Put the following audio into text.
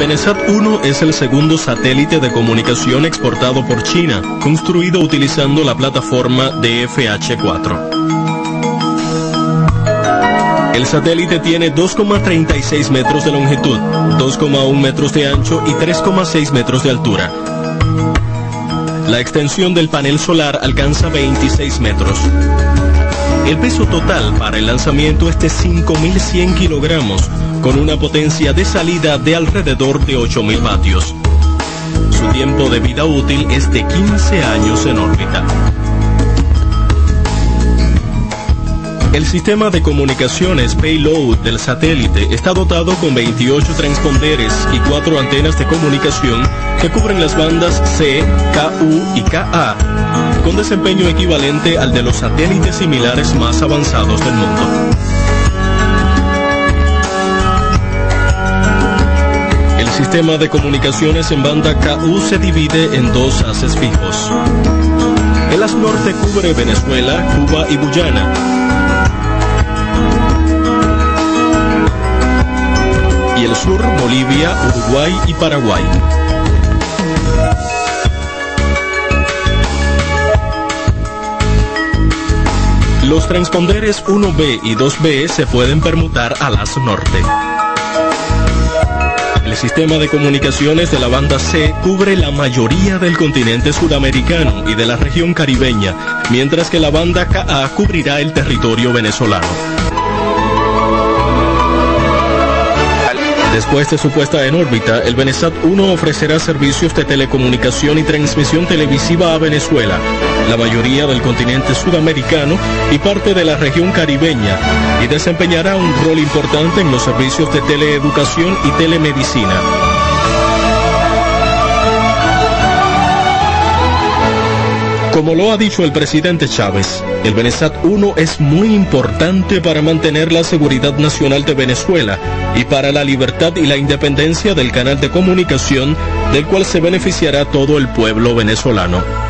Benesat 1 es el segundo satélite de comunicación exportado por China, construido utilizando la plataforma DFH-4. El satélite tiene 2,36 metros de longitud, 2,1 metros de ancho y 3,6 metros de altura. La extensión del panel solar alcanza 26 metros. El peso total para el lanzamiento es de 5.100 kilogramos, con una potencia de salida de alrededor de 8.000 vatios. Su tiempo de vida útil es de 15 años en órbita. El sistema de comunicaciones Payload del satélite está dotado con 28 transponderes y 4 antenas de comunicación que cubren las bandas C, KU y KA, con desempeño equivalente al de los satélites similares más avanzados del mundo. El sistema de comunicaciones en banda KU se divide en dos haces fijos. El haz norte cubre Venezuela, Cuba y Guyana. Y el sur, Bolivia, Uruguay y Paraguay. Los transponderes 1B y 2B se pueden permutar al haz norte. El sistema de comunicaciones de la banda C cubre la mayoría del continente sudamericano y de la región caribeña, mientras que la banda KA cubrirá el territorio venezolano. Después de su puesta en órbita, el Benesat 1 ofrecerá servicios de telecomunicación y transmisión televisiva a Venezuela, la mayoría del continente sudamericano y parte de la región caribeña, y desempeñará un rol importante en los servicios de teleeducación y telemedicina. Como lo ha dicho el presidente Chávez, el Benesat 1 es muy importante para mantener la seguridad nacional de Venezuela y para la libertad y la independencia del canal de comunicación del cual se beneficiará todo el pueblo venezolano.